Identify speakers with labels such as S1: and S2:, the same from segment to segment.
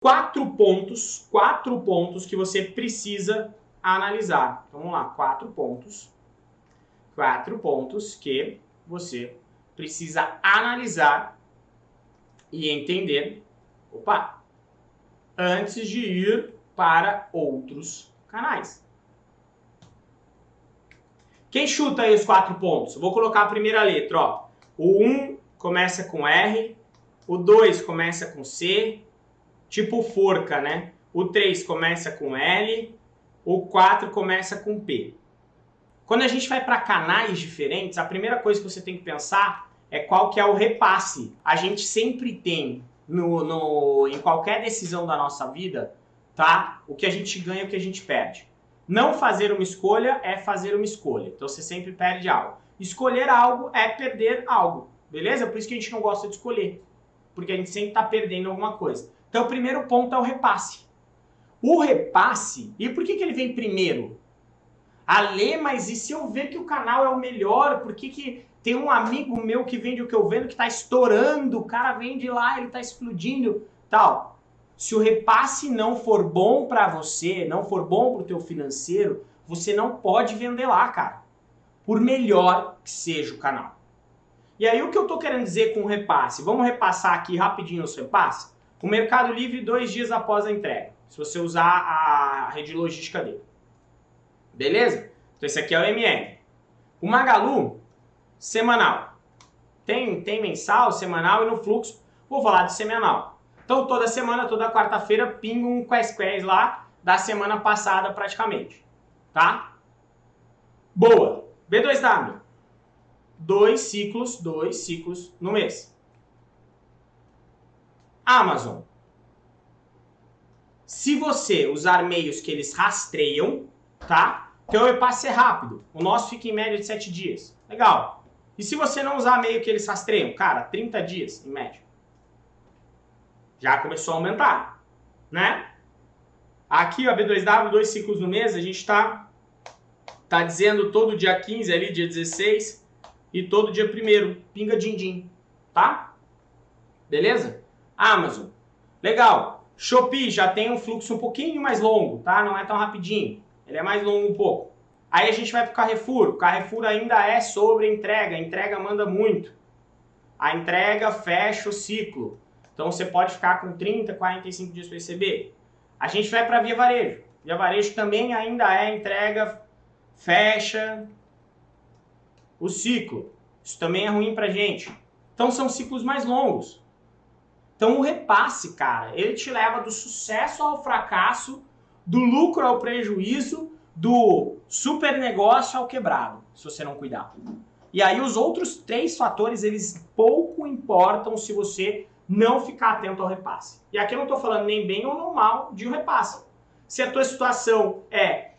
S1: quatro pontos, quatro pontos que você precisa analisar. Então, vamos lá, quatro pontos. Quatro pontos que você precisa analisar e entender, opa, antes de ir para outros canais. Quem chuta aí os quatro pontos? Vou colocar a primeira letra, ó. O 1 começa com R, o 2 começa com C, tipo forca, né? O 3 começa com L, o 4 começa com P. Quando a gente vai para canais diferentes, a primeira coisa que você tem que pensar é qual que é o repasse. A gente sempre tem no, no, em qualquer decisão da nossa vida, tá? O que a gente ganha e o que a gente perde. Não fazer uma escolha é fazer uma escolha. Então você sempre perde algo. Escolher algo é perder algo. Beleza? Por isso que a gente não gosta de escolher. Porque a gente sempre está perdendo alguma coisa. Então o primeiro ponto é o repasse. O repasse, e por que, que ele vem primeiro? Ale, mas e se eu ver que o canal é o melhor, por que, que tem um amigo meu que vende o que eu vendo que está estourando, o cara vende lá, ele está explodindo, tal. Se o repasse não for bom para você, não for bom para o teu financeiro, você não pode vender lá, cara. Por melhor que seja o canal. E aí o que eu estou querendo dizer com o repasse? Vamos repassar aqui rapidinho os repasses? O Mercado Livre dois dias após a entrega, se você usar a rede logística dele. Beleza? Então esse aqui é o MM. O Magalu, semanal. Tem, tem mensal, semanal e no fluxo, vou falar de semanal. Então toda semana, toda quarta-feira, pingo um Quest lá da semana passada praticamente. Tá? Boa. B2W dois ciclos, dois ciclos no mês. Amazon. Se você usar meios que eles rastreiam, tá? Então o repasse é rápido. O nosso fica em média de 7 dias. Legal. E se você não usar meio que eles rastreiam? Cara, 30 dias em média. Já começou a aumentar, né? Aqui, a B2W, dois ciclos no mês, a gente está tá dizendo todo dia 15 ali, dia 16, e todo dia primeiro, pinga din-din, tá? Beleza? Amazon, legal. Shopee já tem um fluxo um pouquinho mais longo, tá? Não é tão rapidinho, ele é mais longo um pouco. Aí a gente vai pro Carrefour, o Carrefour ainda é sobre entrega, a entrega manda muito. A entrega fecha o ciclo, então você pode ficar com 30, 45 dias para receber. A gente vai para Via Varejo, Via Varejo também ainda é entrega, fecha, o ciclo. Isso também é ruim pra gente. Então são ciclos mais longos. Então o repasse, cara, ele te leva do sucesso ao fracasso, do lucro ao prejuízo, do super negócio ao quebrado, se você não cuidar. E aí os outros três fatores, eles pouco importam se você não ficar atento ao repasse. E aqui eu não estou falando nem bem ou mal de um repasse. Se a tua situação é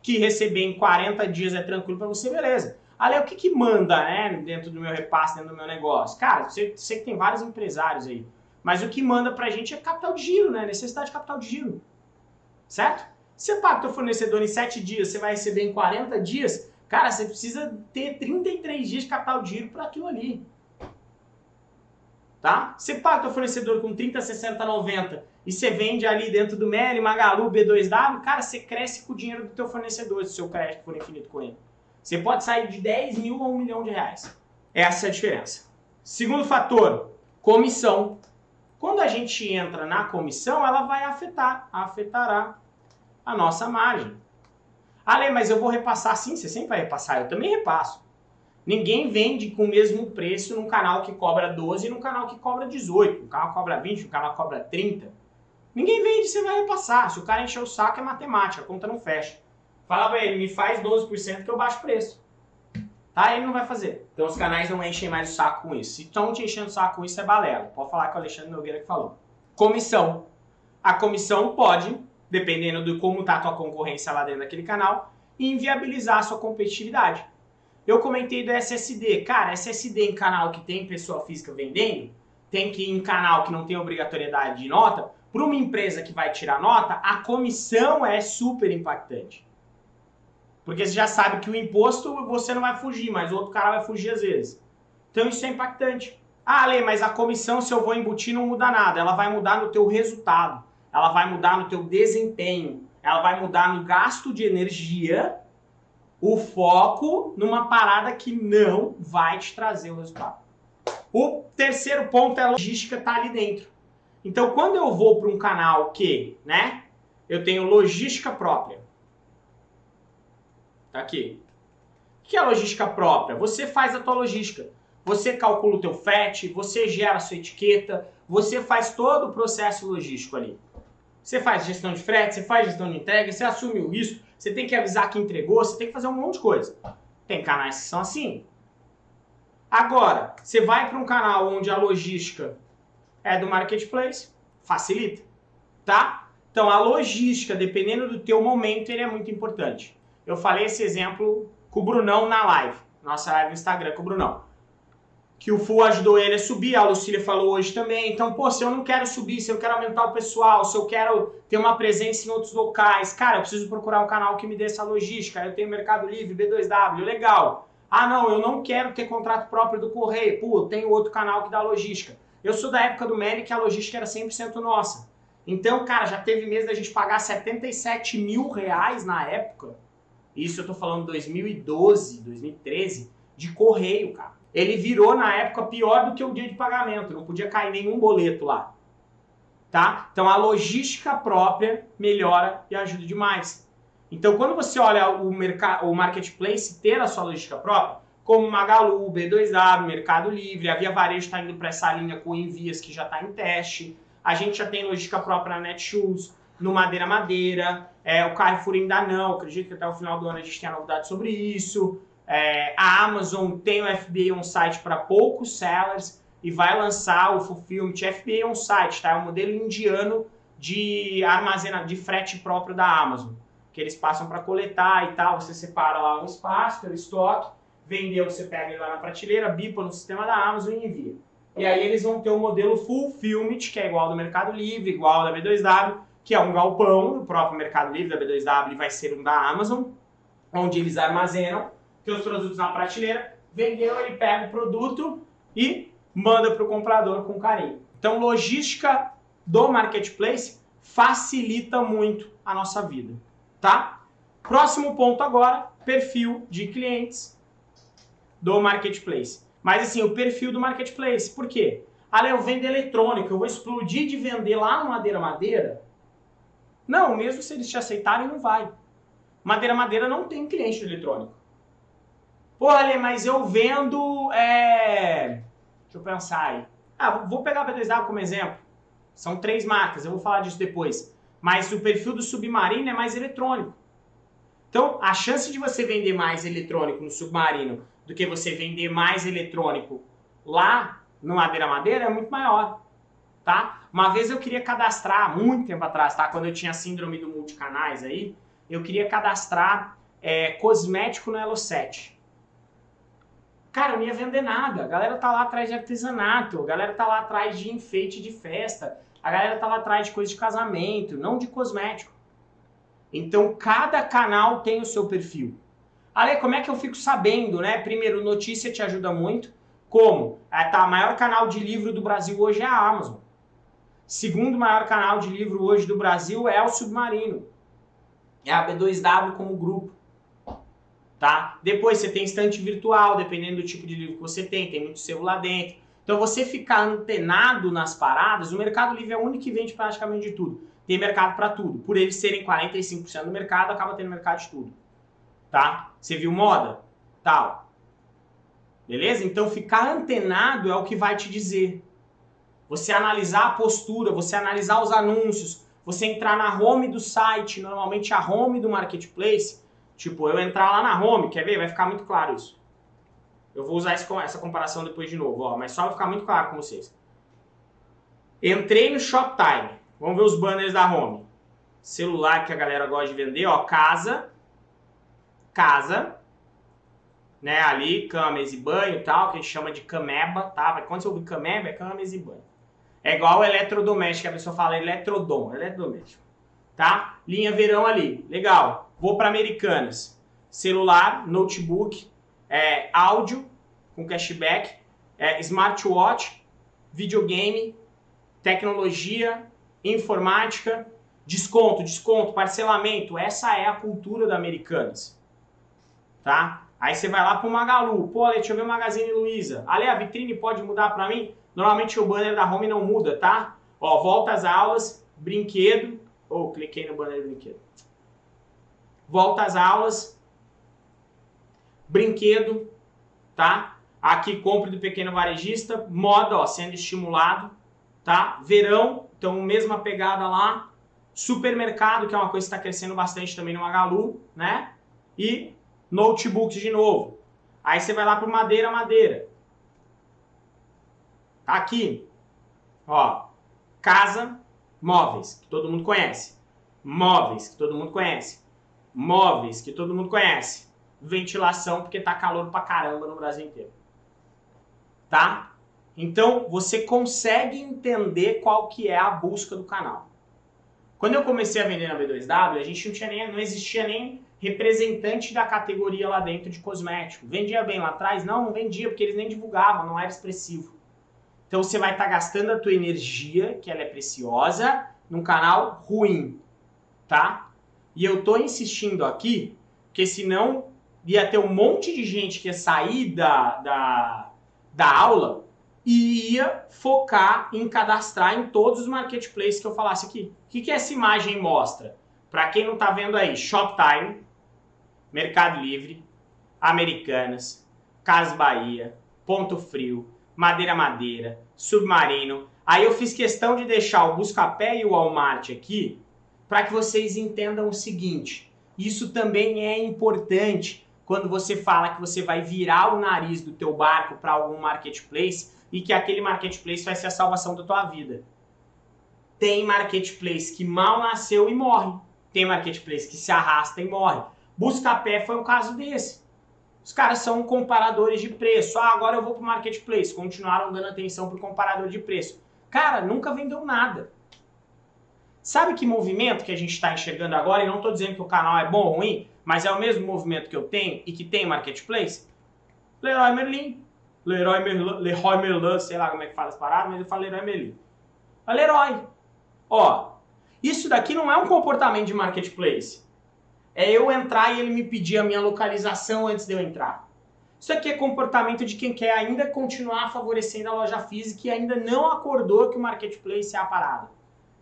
S1: que receber em 40 dias é tranquilo para você, beleza. Ali, o que, que manda né, dentro do meu repasse, dentro do meu negócio? Cara, você, você que tem vários empresários aí, mas o que manda pra gente é capital de giro, né? Necessidade de capital de giro. Certo? Você paga o teu fornecedor em 7 dias, você vai receber em 40 dias, cara, você precisa ter 33 dias de capital de giro para aquilo ali. Tá? Você paga o teu fornecedor com 30, 60, 90 e você vende ali dentro do Meli, Magalu, B2W, cara, você cresce com o dinheiro do teu fornecedor, se o seu crédito for infinito com ele. Você pode sair de 10 mil a 1 milhão de reais. Essa é a diferença. Segundo fator, comissão. Quando a gente entra na comissão, ela vai afetar, afetará a nossa margem. Ale, mas eu vou repassar sim, você sempre vai repassar, eu também repasso. Ninguém vende com o mesmo preço num canal que cobra 12 e num canal que cobra 18. Um canal cobra 20, um canal cobra 30. Ninguém vende, você vai repassar. Se o cara encher o saco, é matemática, a conta não fecha. Fala pra ele, me faz 12% que eu baixo o preço. Tá? Ele não vai fazer. Então os canais não enchem mais o saco com isso. Se estão te enchendo o saco com isso, é balela. Pode falar que o Alexandre Nogueira que falou. Comissão. A comissão pode, dependendo de como está a tua concorrência lá dentro daquele canal, inviabilizar a sua competitividade. Eu comentei do SSD. Cara, SSD em canal que tem pessoa física vendendo, tem que ir em canal que não tem obrigatoriedade de nota, para uma empresa que vai tirar nota, a comissão é super impactante. Porque você já sabe que o imposto você não vai fugir, mas o outro cara vai fugir às vezes. Então isso é impactante. Ah, Lê, mas a comissão, se eu vou embutir, não muda nada. Ela vai mudar no teu resultado. ela vai mudar no teu desempenho, ela vai mudar no gasto de energia, o foco numa parada que não vai te trazer o resultado. O terceiro ponto é a logística tá ali dentro. Então, quando eu vou para um canal que, né, eu tenho logística própria. Tá aqui. O que é logística própria? Você faz a tua logística. Você calcula o teu FET, você gera a sua etiqueta, você faz todo o processo logístico ali. Você faz gestão de frete, você faz gestão de entrega, você assume o risco, você tem que avisar que entregou, você tem que fazer um monte de coisa. Tem canais que são assim. Agora, você vai para um canal onde a logística é do marketplace, facilita, tá? Então a logística, dependendo do teu momento, ele é muito importante. Eu falei esse exemplo com o Brunão na live, nossa live no Instagram com o Brunão. Que o Full ajudou ele a subir, a Lucília falou hoje também. Então, pô, se eu não quero subir, se eu quero aumentar o pessoal, se eu quero ter uma presença em outros locais, cara, eu preciso procurar um canal que me dê essa logística. Eu tenho Mercado Livre, B2W, legal. Ah, não, eu não quero ter contrato próprio do correio. Pô, eu tenho outro canal que dá logística. Eu sou da época do Meli que a logística era 100% nossa. Então, cara, já teve mês da gente pagar 77 mil reais na época. Isso eu tô falando 2012, 2013, de correio, cara. Ele virou na época pior do que o dia de pagamento, não podia cair nenhum boleto lá. Tá? Então a logística própria melhora e ajuda demais. Então quando você olha o, o marketplace ter a sua logística própria, como Magalu, B2W, Mercado Livre, a Via Varejo está indo para essa linha com Envias que já está em teste. A gente já tem logística própria na Netshoes, no Madeira Madeira, é, o Carrefour ainda não, acredito que até o final do ano a gente tenha novidade sobre isso. É, a Amazon tem o FBA on site para poucos sellers e vai lançar o Fulfillment FBA on site, tá? É um modelo indiano de armazena de frete próprio da Amazon, que eles passam para coletar e tal, você separa lá um espaço pelo estoque vendeu, você pega ele lá na prateleira, bipa no sistema da Amazon e envia. E aí eles vão ter o um modelo Fulfillment, que é igual ao do Mercado Livre, igual ao da B2W, que é um galpão, o próprio Mercado Livre da B2W vai ser um da Amazon, onde eles armazenam seus produtos na prateleira, vendeu, ele pega o produto e manda para o comprador com carinho. Então, logística do marketplace facilita muito a nossa vida, tá? Próximo ponto agora, perfil de clientes do marketplace. Mas assim, o perfil do marketplace. Por quê? Ah, eu vendo eletrônico, eu vou explodir de vender lá no Madeira Madeira? Não, mesmo se eles te aceitarem, não vai. Madeira Madeira não tem cliente eletrônico. Ale, mas eu vendo. É... Deixa eu pensar aí. Ah, vou pegar a B2W como exemplo. São três marcas, eu vou falar disso depois. Mas o perfil do Submarino é mais eletrônico. Então, a chance de você vender mais eletrônico no Submarino do que você vender mais eletrônico lá no Madeira Madeira é muito maior, tá? Uma vez eu queria cadastrar, muito tempo atrás, tá? Quando eu tinha síndrome do multicanais aí, eu queria cadastrar é, cosmético no Elo 7. Cara, eu não ia vender nada. A galera tá lá atrás de artesanato, a galera tá lá atrás de enfeite de festa, a galera tá lá atrás de coisa de casamento, não de cosmético. Então, cada canal tem o seu perfil. Ale, como é que eu fico sabendo, né? Primeiro, notícia te ajuda muito. Como? É, tá, o maior canal de livro do Brasil hoje é a Amazon. Segundo maior canal de livro hoje do Brasil é o Submarino. É a B2W como grupo. Tá? Depois você tem estante virtual, dependendo do tipo de livro que você tem, tem muito selo lá dentro. Então você ficar antenado nas paradas, o Mercado Livre é o único que vende praticamente de tudo. Tem mercado para tudo. Por eles serem 45% do mercado, acaba tendo mercado de tudo tá? Você viu moda? Tal. Beleza? Então ficar antenado é o que vai te dizer. Você analisar a postura, você analisar os anúncios, você entrar na home do site, normalmente a home do marketplace, tipo, eu entrar lá na home, quer ver? Vai ficar muito claro isso. Eu vou usar essa comparação depois de novo, ó, mas só vai ficar muito claro com vocês. Entrei no Shoptime. Vamos ver os banners da home. Celular que a galera gosta de vender, ó, casa, casa, né, ali, cama, mesa e banho e tal, que a gente chama de cameba, tá? Quando você ouvir cameba, é cama, mesa e banho. É igual o eletrodoméstico, a pessoa fala eletrodom, eletrodoméstico, tá? Linha verão ali, legal. Vou para Americanas. Celular, notebook, é, áudio com cashback, é, smartwatch, videogame, tecnologia, informática, desconto, desconto, parcelamento. Essa é a cultura da Americanas. Tá? Aí você vai lá pro Magalu. Pô, Ale, deixa eu ver o Magazine Luiza. Ale, a vitrine pode mudar para mim? Normalmente o banner da home não muda, tá? Ó, volta às aulas, brinquedo. Ou oh, cliquei no banner do brinquedo. Volta às aulas, brinquedo, tá? Aqui compre do pequeno varejista, moda, ó, sendo estimulado, tá? Verão, então mesma pegada lá. Supermercado, que é uma coisa que está crescendo bastante também no Magalu, né? E notebooks de novo. Aí você vai lá para madeira, madeira. Tá aqui, ó, casa, móveis, que todo mundo conhece. Móveis, que todo mundo conhece. Móveis, que todo mundo conhece. Ventilação, porque tá calor pra caramba no Brasil inteiro. Tá? Então, você consegue entender qual que é a busca do canal. Quando eu comecei a vender na B2W, a gente não tinha nem, não existia nem representante da categoria lá dentro de cosmético. Vendia bem lá atrás? Não, não vendia, porque eles nem divulgavam, não era expressivo. Então você vai estar tá gastando a tua energia, que ela é preciosa, num canal ruim, tá? E eu tô insistindo aqui, porque senão ia ter um monte de gente que ia sair da, da, da aula e ia focar em cadastrar em todos os marketplaces que eu falasse aqui. O que, que essa imagem mostra? Para quem não está vendo aí, Shoptime, Mercado Livre, Americanas, Cas Bahia, Ponto Frio, Madeira Madeira, Submarino. Aí eu fiz questão de deixar o Buscapé e o Walmart aqui para que vocês entendam o seguinte. Isso também é importante quando você fala que você vai virar o nariz do teu barco para algum marketplace e que aquele marketplace vai ser a salvação da tua vida. Tem marketplace que mal nasceu e morre. Tem marketplace que se arrasta e morre. Buscapé foi um caso desse. Os caras são comparadores de preço. Ah, agora eu vou para o marketplace. Continuaram dando atenção para o comparador de preço. Cara, nunca vendeu nada. Sabe que movimento que a gente está enxergando agora? E não estou dizendo que o canal é bom ou ruim, mas é o mesmo movimento que eu tenho e que tem marketplace? Leroy Merlin. Leroy Merlin, Leroy Merlin, sei lá como é que fala as paradas, mas eu falo Leroy Merlin. Leroy. Ó, isso daqui não é um comportamento de marketplace é eu entrar e ele me pedir a minha localização antes de eu entrar. Isso aqui é comportamento de quem quer ainda continuar favorecendo a loja física e ainda não acordou que o marketplace é a parada.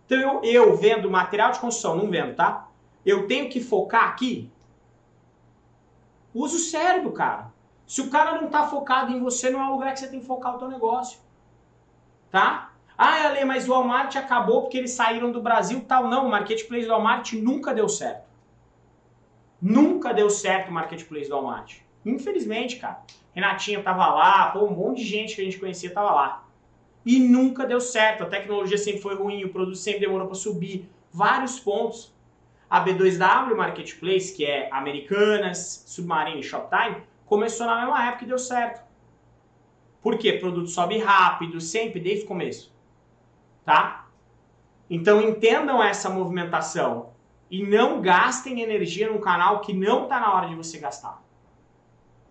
S1: Então eu, eu vendo material de construção, não vendo, tá? Eu tenho que focar aqui. Usa o cérebro, cara. Se o cara não está focado em você, não é o lugar que você tem que focar o teu negócio. Tá? Ah, Ale, mas o Walmart acabou porque eles saíram do Brasil tal. Não, o marketplace do Walmart nunca deu certo. Nunca deu certo o marketplace do Walmart. Infelizmente, cara. Renatinha tava lá, pô, um monte de gente que a gente conhecia tava lá. E nunca deu certo. A tecnologia sempre foi ruim, o produto sempre demorou para subir. Vários pontos. A B2W Marketplace, que é Americanas, Submarine e Shoptime, começou na mesma época e deu certo. Por quê? Produto sobe rápido, sempre, desde o começo. Tá? Então entendam essa movimentação e não gastem energia num canal que não está na hora de você gastar.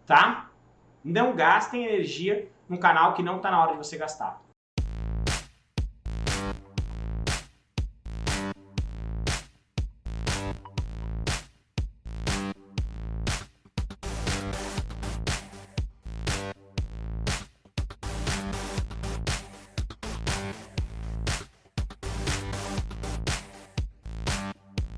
S1: Tá? Não gastem energia num canal que não está na hora de você gastar.